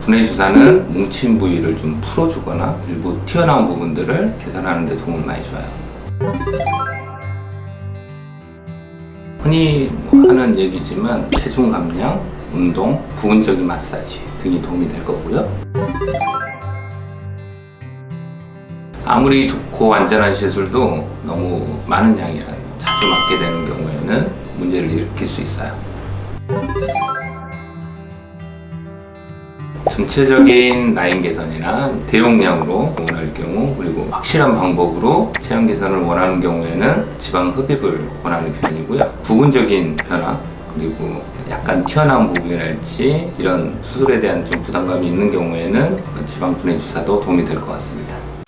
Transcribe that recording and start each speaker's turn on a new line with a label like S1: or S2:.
S1: 분해 주사는 뭉친 부위를 좀 풀어주거나 일부 튀어나온 부분들을 개선하는 데 도움을 많이 줘요. 흔히 뭐 하는 얘기지만 체중 감량, 운동, 부분적인 마사지 등이 도움이 될 거고요. 아무리 좋고 안전한 시술도 너무 많은 양이라 자주 맞게 되는 경우에는 문제를 일으킬 수 있어요. 전체적인 라인 개선이나 대용량으로 원할 경우 그리고 확실한 방법으로 체형 개선을 원하는 경우에는 지방 흡입을 원하는 편이고요. 부분적인 변화 그리고 약간 튀어나온 부분이랄지 이런 수술에 대한 좀 부담감이 있는 경우에는 지방 분해 주사도 도움이 될 것 같습니다.